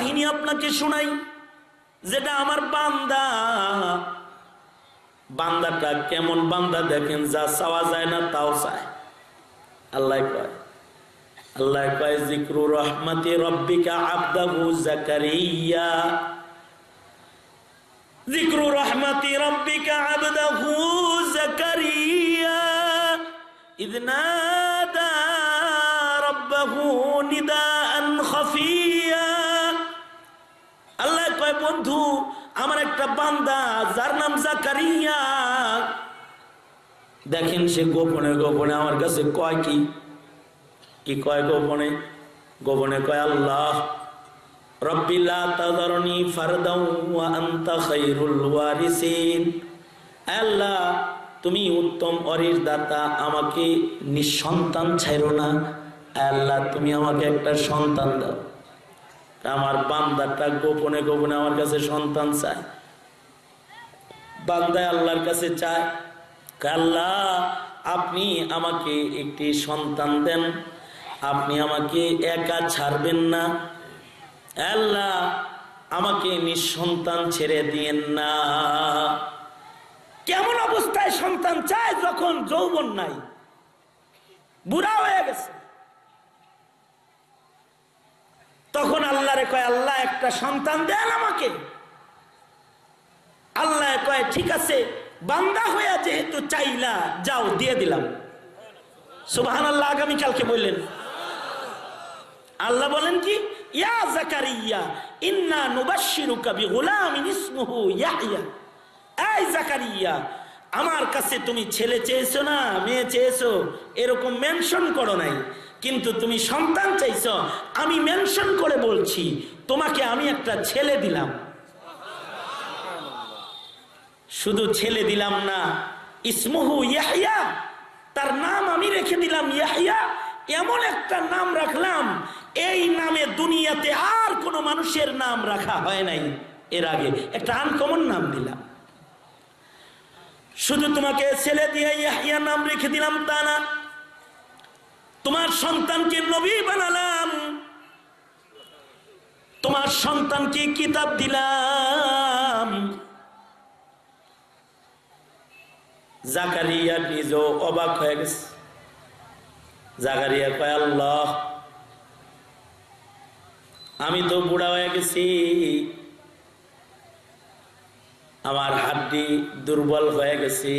কাহিনী আপনাকে শোনাই, যেটা আমার বান্দা। বান্দাটা কেমন বান্দা দেখেন, যা চাওয়া যায় না তাও চায়। আল্লাহ কয় আল্লাহ কয় জিক্রু রহমতি রব্বিকা আব্দাহু জাকারিয়া জিক্রু রহমতি রব্বিকা আব্দাহু জাকারিয়া إذ বন্ধু, আমার একটা বান্দা, যার নাম জাকারিয়া। দেখেন সে গোপনে গোপনে আমার কাছে কয় কি? কি কয় গোপনে? গোপনে কয়, আল্লাহ তুমি উত্তম অরির দাতা, আমাকে নিঃসন্তান ছাইরো না। আল্লাহ, তুমি আমাকে একটা সন্তান দাও। আমার বান্দারটা গোপনে গোপনে আমার কাছে সন্তান চায়। বান্দায় আল্লাহর কাছে চায় আল্লাহ, আপনি আমাকে একটি সন্তান দেন। আপনি আমাকে একা ছাড়বেন না। আল্লাহ, আমাকে নিঃসন্তান ছেড়ে দিয়েন না। কেমন অবস্থায় সন্তান চায় যখন যৌবন নাই? বুড়া হয়ে গেছে। তখন আল্লাহরে কয়, আল্লাহ, একটা সন্তান দেন আমাকে। আল্লাহ কয়, ঠিক আছে, বান্দা হইয়া যেহেতু চাইলা, যাও, দিয়ে দিলাম। সুবাহান আল্লাহ আগামীকালকে বললেন। আল্লাহ বলেন কি, ইয়া জাকারিয়া, ইন্না নুবাশশিরুকা বিগুলামিন ইসমুহু ইয়াহইয়া। এই জাকারিয়া, আমার কাছে তুমি ছেলে চেয়েছো না, মেয়ে চেয়েছো, এরকম মেনশন করো নাই। কিন্তু তুমি সন্তান চাইছো, আমি মেনশন করে বলছি, তোমাকে আমি একটা ছেলে দিলাম। শুধু ছেলে দিলাম না, ইসমুহু ইয়াহিয়া তার নাম আমি রেখে দিলাম ইয়াহিয়া এমন একটা নাম রাখলাম, এই নামে দুনিয়াতে আর কোনো মানুষের নাম রাখা হয় নাই। এর আগে একটা আনকমন নাম দিলাম। শুধু তোমাকে ছেলে দিয়ে ইয়াহিয়া নাম রেখে দিলাম তা না। তোমার সন্তানকে নবী বানালাম। তোমার সন্তানকে কিতাব দিলাম। জাকারিয়া নিজেও অবাক হয়ে গেছে। জাকারিয়া কয়, আল্লাহ, আমি তো বুড়া হয়ে গেছি। আমার হাড্ডি দুর্বল হয়ে গেছি।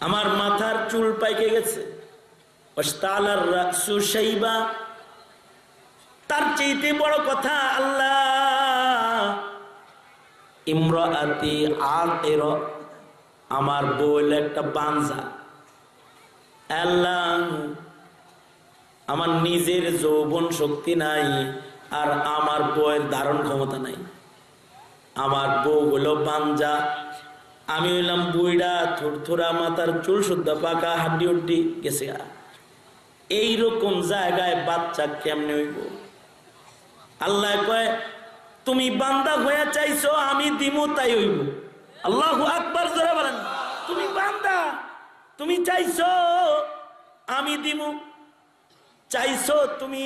আমার মাথার চুল পাইকে গেছে। তার চাইতে বড় কথা আল্লাহ। ইমরাতি আর এর আমার বইল একটা বাঞ্জা। আল্লাহ, আমার নিজের যৌবন শক্তি নাই আর আমার বইয়ের ধারণ ক্ষমতা নাই। আমার বউ হলো বাঞ্জা। আমি হইলাম বুইড়া, থুরথুরা মাথার চুল শুদ্ধ পাকা হাড্ডি উড্ডি গেছে এইরকম জায়গায় বাচ্চা কেমনে হইব? আল্লাহ কয়, তুমি বান্দা হয়ে চাইছো, আমি দিমু, তাই হইব। আল্লাহ আকবার, জোরে বলেন। তুমি বান্দা, তুমি চাইছো, আমি দিমু। চাইছো, তুমি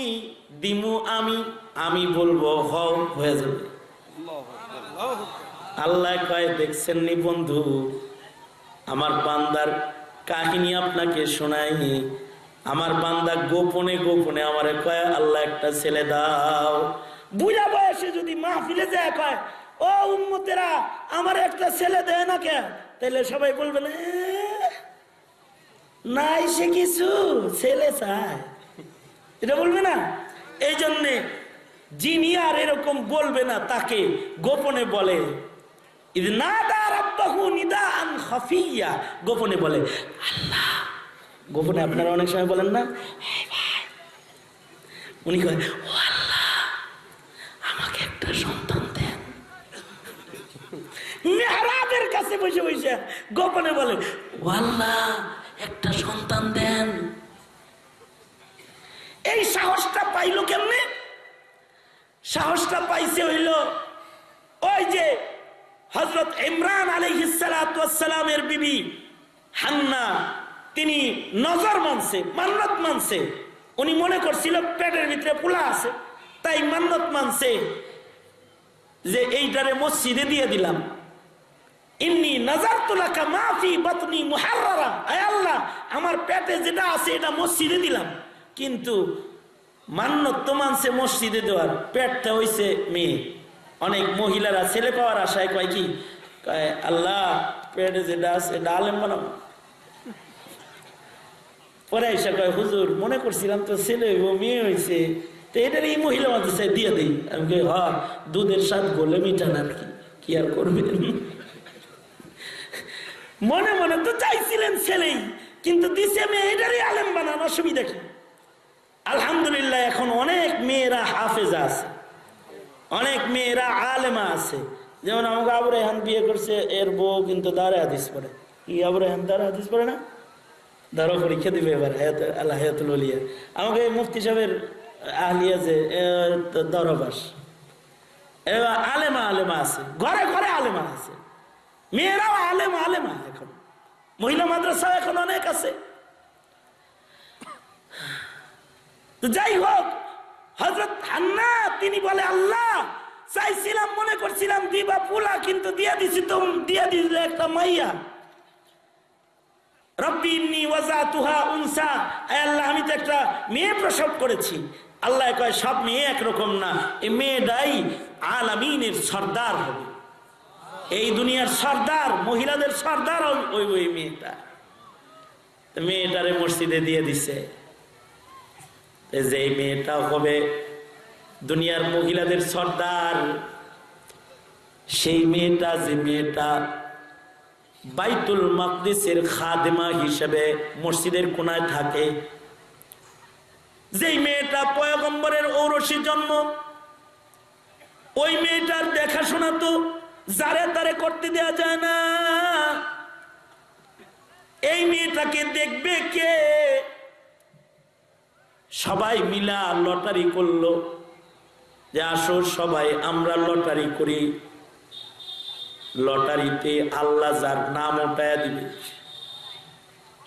দিমু, আমি আমি বলব, হও, হয়ে যাবে। আল্লাহ কয়, দেখছেন নি বন্ধু, আমার বান্দার কাহিনী আপনাকে শোনাই আমার বান্দা গোপনে গোপনে আমার কয়, আল্লাহ একটা ছেলে দাও। বুঝা বয়সে যদি মাহফিলে যায় কয়, ও উন্মতেরা আমার একটা ছেলে দেয় না কে তাহলে সবাই বলবে না নাই সে কিছু, ছেলে চায়। এটা বলবে না? এই জন্যে যিনি আর এরকম বলবে না, তাকে গোপনে বলে না গোপনে বলে, আল্লাহ গোপনে আপনারা অনেক সময় বলেন না উনি কয় ও আল্লাহ আমাকে একটা সন্তান দেন। কাছে বসে বসে গোপনে বলে ও আল্লাহ একটা সন্তান দেন। এই সাহসটা পাইলো কেমনে? সাহসটা পাইছে হইল ওই যে হজরত ইমরান আলহিসালামের বিবি হান্না। তিনি নজর মানছে, মান্নত মানছে। উনি মনে করছিল পেটের ভিতরে পোলা আছে, তাই মান্নত মানছে যে এইটারে মসজিদে দিয়ে দিলাম। আল্লাহ, আমার পেটে যেটা আছে এটা মসজিদে দিলাম। কিন্তু তো মানছে মসজিদে দেওয়ার, পেটটা হইছে মেয়ে। অনেক মহিলারা ছেলে কয় আল্লাহ, পেটে যেটা আছে এটা বানাবো পরে এসে কয়, হুজুর, মনে করছিলাম তো ছেলে হইব, মেয়ে হয়েছে তো এটার এই মহিলা মাদ্রাসা দিয়ে দিই। আমি কই, হ, দুধের স্বাদ গোলে মিঠান আর কি কি আর করবেন? মনে মনে তো চাইছিলেন ছেলেই, কিন্তু দিছে মেয়ে, এটারই আলেম বানান, অসুবিধা কি? আলহামদুলিল্লাহ, এখন অনেক মেয়েরা হাফেজা আছে। অনেক মেয়েরা আলেমা আছে। যেমন আমাকে আবু রেহান বিয়ে করছে, এর বউ কিন্তু দাঁড়ে হাদিস পড়ে। কি আবু রেহান দাঁড়ে হাদিস পড়ে না? ধরো পরীক্ষা দিবে এবার আল্লাহ হায়াতুল বলিয়া আমাকে মুফতি সাহেবের আহলিয়া যে দরবাস এবার আলেমা আলেমা আছে, ঘরে ঘরে আলেমা আছে। মেয়েরাও আলেমা আলেমা এখন। মহিলা মাদ্রাসা এখন অনেক আছে। যাই হোক হজরত হান্না, তিনি বলে, আল্লাহ, চাইছিলাম, মনে করছিলাম দিবা পোলা কিন্তু দিয়া দিছি তো দিয়া দিলে একটা মাইয়া। রব্বি ইন্নি ওয়াজাতুহা উনসা। আল্লাহ, আমি তো একটা মেয়ে প্রসব করেছি। আল্লাহ কয়, সব মেয়ে একরকম না। এই মেয়েটাই আলামিনের সর্দার হবে। এই দুনিয়ার সর্দার, মহিলাদের সর্দার ওই ওই মেয়েটা। মেয়েটারে মসজিদে দিয়ে দিছে। যে মেয়েটা হবে দুনিয়ার মহিলাদের সর্দার। সেই মেয়েটা, যে মেয়েটা বাইতুল মকদিসের খাদেমা হিসেবে মসজিদের কোনায় থাকে। যেই মেয়েটা পয়গম্বরের ঔরসী জন্ম, ওই মেয়েটার দেখাশোনা তো যারে তারে করতে দেয়া যায় না। এই মেয়েটাকে দেখবে কে? সবাই মিলা লটারি করল। যে আসো সবাই, আমরা লটারি করি। লটারিতে আল্লাহ যার নাম ওটায়া দিবে,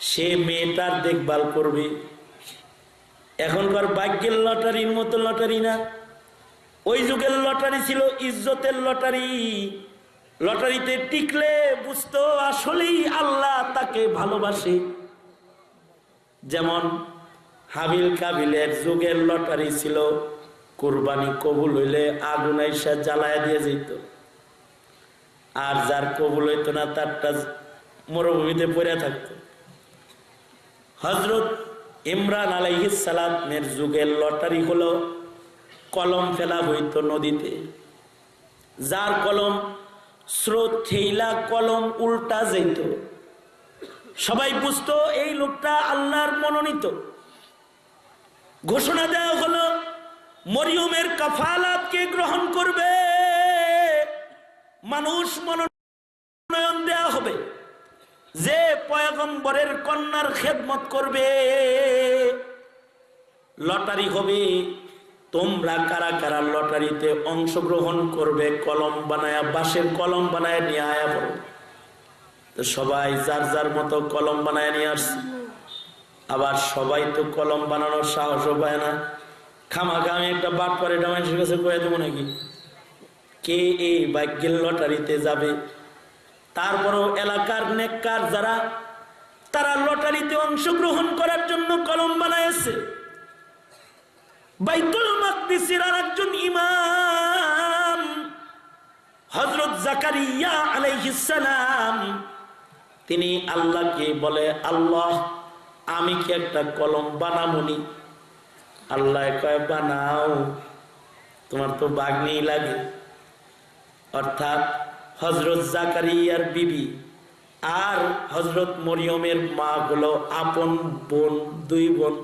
সে মেয়েটার দেখভাল করবে। এখনকার ভাগ্যের লটারির মতো লটারি না। ওই যুগের লটারি ছিল ইজ্জতের লটারি। লটারিতে টিকলে বুঝতো আসলেই আল্লাহ তাকে ভালোবাসে। যেমন হাবিল কাবিলের যুগের লটারি ছিল, কোরবানি কবুল হইলে আগুন আইসা জ্বালায় দিয়ে যেত। আর যার কবুল হইতো না তারটা মরুভূমিতে পড়ে থাকতো। হজরত ইমরান আলাইহিসালামের যুগের লটারি হলো কলম ফেলা হইতো নদীতে। যার কলম স্রোত ঠেইলা কলম উল্টা যেত সবাই বুঝতো, এই লোকটা আল্লাহর মনোনীত। ঘোষণা দেওয়া হলো, মরিয়মের কাফালাতকে গ্রহণ করবে। মানুষ মনোনয়ন দেয়া হবে। যে পয়গম্বরের কন্যার খেদমত করবে, লটারি হবে। তোমরা কারা কারা লটারিতে অংশগ্রহণ করবে, কলম বানায়া, বাঁশের কলম বানায় নিয়ে আয়া তো সবাই যার যার মতো কলম বানায় নিয়ে আসছে। আবার সবাই তো কলম বানানোর সাহসও পায় না। খামাখা আমি একটা বাট পরে এটা মানুষের কাছে কয়ে দেবো নাকি? কে এই ভাগ্যের লটারিতে যাবে? তারপরও এলাকার নেককার যারা, তারা লটারিতে অংশগ্রহণ করার জন্য কলম বানাইছে। বাইতুল মাকদিসের আর একজন ইমাম হজরত জাকারিয়া আলাইহিসালাম তিনি আল্লাহকে বলে, আল্লাহ, আমি কি একটা কলম বানামনি? আল্লাহ কয়, বানাও। তোমার তো বাগনি লাগে। অর্থাৎ হজরত জাকারিয়ার বিবি আর হজরত মরিয়মের মা হলো আপন বোন, দুই বোন।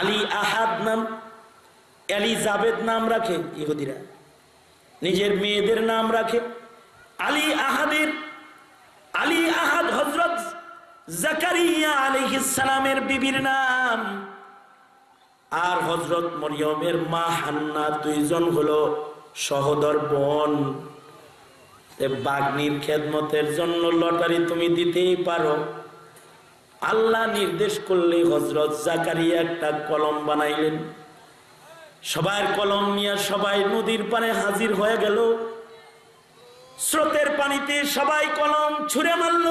আলী আহাদ নাম আলী জাবেদ নাম রাখে ইহুদিরা। নিজের মেয়েদের নাম রাখে আলী আহাদের আলী আহাদ হজরত জাকারিয়া আলিহিসালামের বিবির নাম। আর হজরত মরিয়মের মা হান্না, দুইজন হলো সহদর বোন। বাগ্নির খেদমতের জন্য লটারি তুমি দিতেই পারো। আল্লাহ নির্দেশ করলে হজরত জাকারিয়া একটা কলম বানাইলেন। সবার কলম নিয়ে সবাই নদীর পানে হাজির হয়ে গেল। স্রোতের পানিতে সবাই কলম ছুঁড়ে মারল।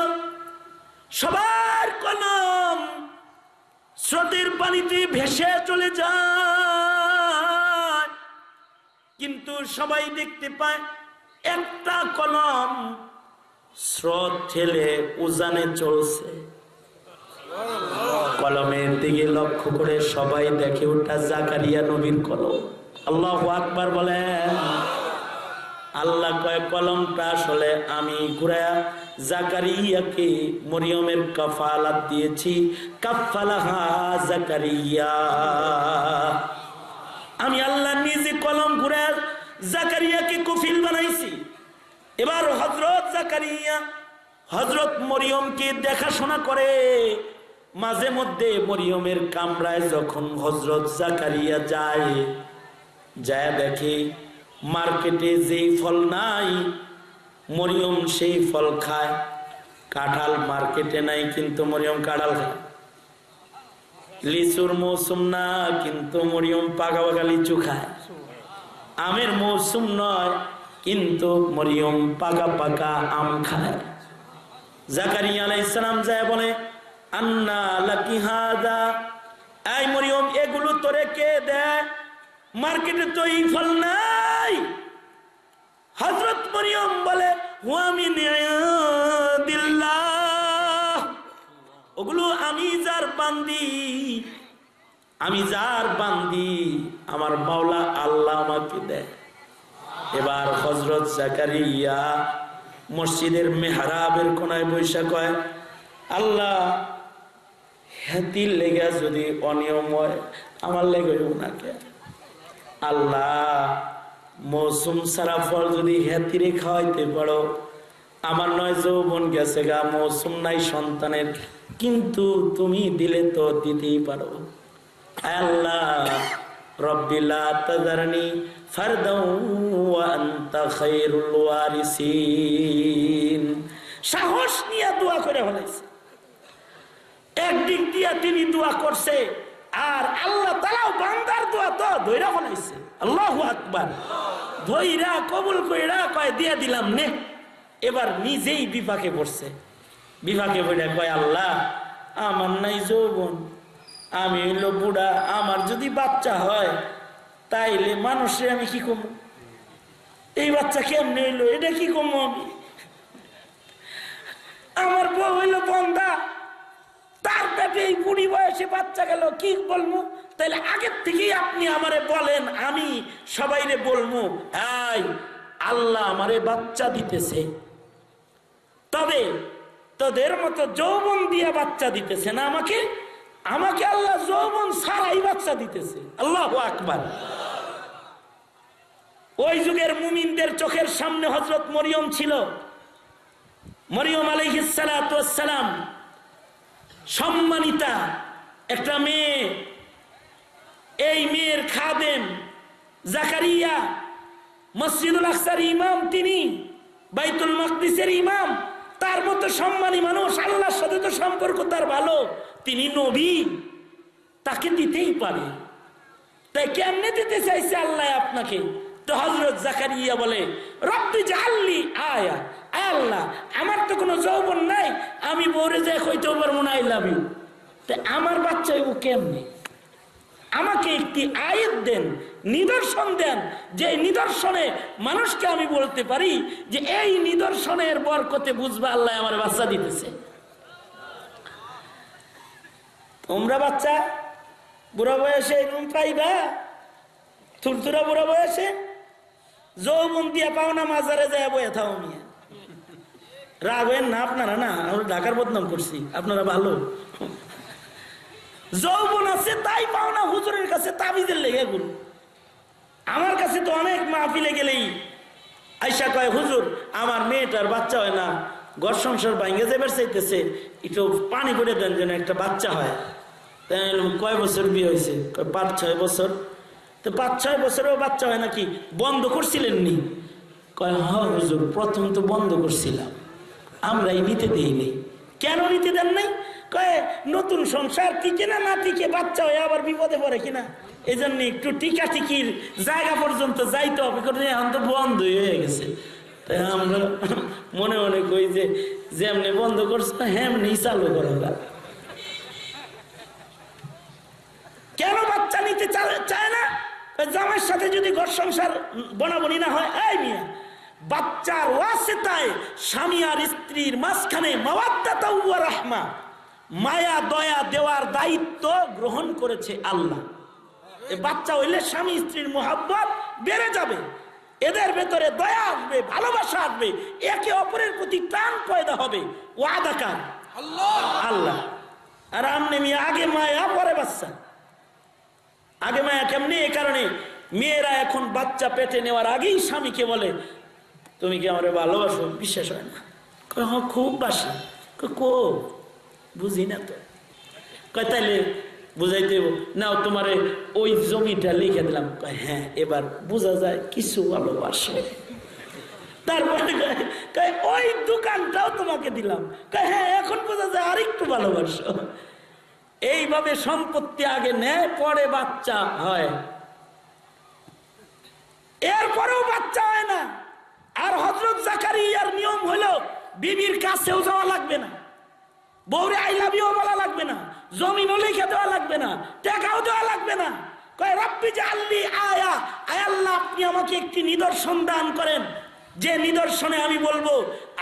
সবার কলম স্রোতের পানিতে ভেসে চলে যায়। কিন্তু সবাই দেখতে পায়, একটা কলম স্রোত ঠেলে উজানে চলছে। কলমের দিকে লক্ষ্য করে সবাই দেখে ওটা জাকারিয়া নবীর কলম। আল্লাহ আকবার বলেন, আল্লাহ কয়, কলমটা আসলে আমি ঘুরায়া জাকারিয়াকে মরিয়মের কাফালাত দিয়েছি। কাফালাহা জাকারিয়া। আমি আল্লাহ নিজে কলম ঘুরে জাকারিয়াকে কফিল বানাইছি। এবার হজরত জাকারিয়া হজরত মরিয়মকে দেখাশোনা করে। মাঝে মধ্যে মরিয়মের কামরায় যখন হজরত জাকারিয়া যায় যায় দেখে মার্কেটে যেই ফল নাই, মরিয়ম সেই ফল খায়। কাঁঠাল মার্কেটে নাই, কিন্তু মরিয়ম কাঁঠাল খায়। লিচুর মৌসুম না, কিন্তু মরিয়ম পাকা পাকা লিচু খায়। আমের মৌসুম নয়, কিন্তু মরিয়ম পাকা পাকা আম খায়। সালাম যায় বলে লাকি এগুলো দেয়? মার্কেটে ফল নাই। মরিয়ম বলে ওগুলো আমি যার বান্দি। আমি যার বান্দি, আমার মাওলা আল্লাহ আমাকে দেয়। এবার হজরত জাকারিয়া মসজিদের মেহরাবের কোনায় বৈশা কয় আল্লাহ হ্যাতির লেগে যদি অনিয়ম হয়, আমার লেগে ওনাকে আল্লাহ, মৌসুম সারা ফল যদি হ্যাতিরে খাওয়াইতে পারো, আমার নয় যৌবন গেছে গা, মৌসুম নাই সন্তানের, কিন্তু তুমি দিলে তো দিতেই পারো। আল্লাহ রব্বিলা তাদারনি ফারদাউ ওয়া আনতা খায়রুল ওয়ারিসিন। সাহস নিয়ে দোয়া করে ফেলাইছে। একদিক দিয়া তিনি দোয়া করছে, আর আল্লাহ তালাও বান্দার দোয়া তো ধৈরা ফেলাইছে। আল্লাহ আকবার। ধৈরা কবুল কইরা কয়, দিয়া দিলাম নে। এবার নিজেই বিপাকে পড়ছে। বিপাকে পড়ে কয়, আল্লাহ, আমার নাই যৌবন। আমি হইল বুড়া, আমার যদি বাচ্চা হয়, তাইলে মানুষে আমি কি কমু এই বাচ্চা কেমনে হইল? এটা কি কমু আমি? আমার বউ হইল বন্ধা তার পেটে এই বুড়ি বয়সে বাচ্চা গেল, কি বলব? তাইলে আগের থেকেই আপনি আমারে বলেন, আমি সবাইরে বলব, এই, আল্লাহ আমারে বাচ্চা দিতেছে। তবে তোদের মতো যৌবন দিয়ে বাচ্চা দিতেছে না আমাকে? আমাকে আল্লাহ যৌবন সারাই বাচ্চা দিতেছে। আল্লাহ আকবার। ওই যুগের মুমিনদের চোখের সামনে হজরত মরিয়ম ছিল। মরিয়ম আলহিসালাম সম্মানিতা একটা মেয়ে। এই মেয়ের খাদেম জাকারিয়া, মসজিদুল আকসার ইমাম তিনি, বাইতুল মকদিসের ইমাম। তার মতো সম্মানী মানুষ, আল্লাহর সাথে তো সম্পর্ক তার ভালো। তিনি নবী, তাকে দিতেই পারে। তাই কেমনে দিতে চাইছে আল্লাহ আপনাকে? তো হজরত জাকারিয়া বলে, রব্বি জাল্লি আয়া। আল্লাহ, আমার তো কোনো যৌবন নাই, আমি বউরে যাই কইতেও পারব না, আই লাভ ইউ। আমার বাচ্চা ও কেমনে? আমাকে একটি আয়ের দেন, নিদর্শন দেন, যে নিদর্শনে মানুষকে আমি বলতে পারি যে এই নিদর্শনের বরকতে বুঝবে আল্লাহ আমার বাচ্চা দিতেছে। তোমরা বাচ্চা, বুড়া বয়সে এরকম পাইবা? থুরথুরা বুড়া বয়সে? যৌবন দিয়া পাও না, মাজারে যায় বয়ে থাও রাগ হয়েন না আপনারা না, আমরা ঢাকার বদনাম করছি, আপনারা ভালো। যৌবন আছে, তাই পাও না, হুজুরের কাছে তাবিজের লেগে গুলো আমার কাছে তো অনেক মাহফিলে গেলেই আইসা কয়, হুজুর, আমার মেয়েটার বাচ্চা হয় না। ঘর সংসার ভাঙ্গে যাবার চাইতেছে, একটু পানি করে দেন যেন একটা বাচ্চা হয়। তাই কয় বছর বিয়ে হয়েছে? পাঁচ, ছয় বছর। তো পাঁচ, ছয় বছরেও বাচ্চা হয় নাকি? বন্ধ করছিলেন নি? কয় হুজুর, প্রথম তো বন্ধ করছিলাম। আমরাই নিতে দেইনি কেন নিতে দেন নাই? কয়ে, নতুন সংসার টিকে না না টিকে, বাচ্চা হয়ে আবার বিপদে পড়ে কিনা? এই জন্য একটু টিকা টিকির জায়গা পর্যন্ত যাইতে হবে এখন তো বন্ধ হয়ে গেছে। তাই আমরা মনে মনে কই যে যেমনি বন্ধ করছ, হেমনি চালু করো। কেন বাচ্চা নিতে চায় না? জামাইয়ের সাথে যদি ঘর সংসার বনাবনি না হয়, এই মিয়া বাচ্চার ওয়াসিতায় স্বামী আর স্ত্রীর মাঝখানে রাহমা, মায়া, দয়া, দেওয়ার দায়িত্ব গ্রহণ করেছে আল্লাহ। বাচ্চা হইলে স্বামী, স্ত্রীর মোহাব্বত বেড়ে যাবে। এদের ভেতরে দয়া আসবে ভালোবাসা আসবে একে অপরের প্রতি প্রাণ পয়দা হবে। ওয়াদাকার আল্লাহ। আর আমনে মিয়া আগে মায়া পরে বাচ্চা। আগে মায়া কেমনি? এই কারণে মেয়েরা এখন বাচ্চা পেটে নেওয়ার আগেই স্বামীকে বলে তুমি কি আমার ভালোবাসো? বিশ্বাস হয় না। হ্যাঁ খুব বাসি। কো? বুঝি না তো। কয় তাইলে বুঝাইতে হইব। নাও তোমারে ওই জমিটা লিখে দিলাম। হ্যাঁ এবার বোঝা যায় কিছু ভালোবাসো। তারপরে ওই দোকানটাও তোমাকে দিলাম। হ্যাঁ এখন বোঝা যায় আরেকটু ভালোবাসো। এইভাবে সম্পত্তি আগে নেয়, পরে বাচ্চা হয়। এরপরেও বাচ্চা হয় না। আর হজরত জাকারিয়ার নিয়ম হলো বিবির কাছেও যাওয়া লাগবে না। বৌরে আই লাভ ইউ বলা লাগবে না। জমিনও লিখে দেওয়া লাগবে না, টাকাও দেওয়া লাগবে না। কয়, রব্বি যে আল্লি আয়া। আয় আল্লাহ, আপনি আমাকে একটি নিদর্শন দান করেন। যে নিদর্শনে আমি বলব,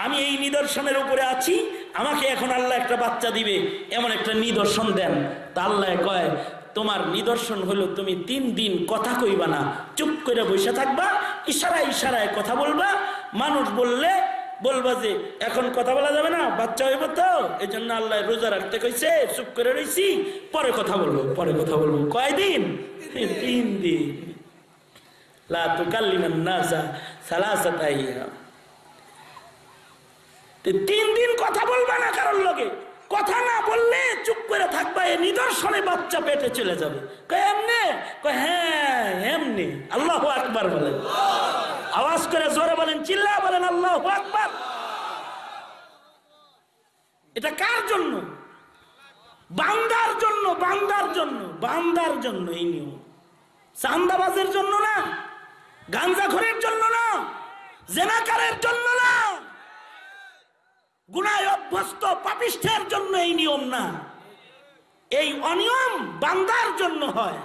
আমি এই নিদর্শনের উপরে আছি, আমাকে এখন আল্লাহ একটা বাচ্চা দিবে, এমন একটা নিদর্শন দেন। তা আল্লাহ কয়, তোমার নিদর্শন হলো তুমি তিন দিন কথা কইবা না, চুপ করে বসে থাকবা, ইশারায় ইশারায় কথা বলবা। মানুষ বললে বলবা যে, এখন কথা বলা যাবে না, বাচ্চা হইব তো এই জন্য আল্লাহ রোজা রাখতে কইছে, চুপ করে রইছি, পরে কথা বলব, পরে কথা বলব। কয়দিন? তিন দিন। তিন দিন কথা বলবা না কারোর লগে? কথা না বললে চুপ করে থাকবা, এ নিদর্শনে বাচ্চা পেটে চলে যাবে। এমনে? হ্যাঁ এমনি। আল্লাহ আকবার বলেন আওয়াজ করে জোরে বলেন চিল্লা বলেন, আল্লাহ আকবার। এটা কার জন্য? বান্দার জন্য বান্দার জন্য বান্দার জন্য এই নিয়ম। চান্দাবাজের জন্য না, গাঞ্জাখরের জন্য না, জেনাকারের জন্য না। গুনায় অভ্যস্ত পাপিষ্ঠের জন্য এই নিয়ম না। এই অনিয়ম বান্দার জন্য হয়।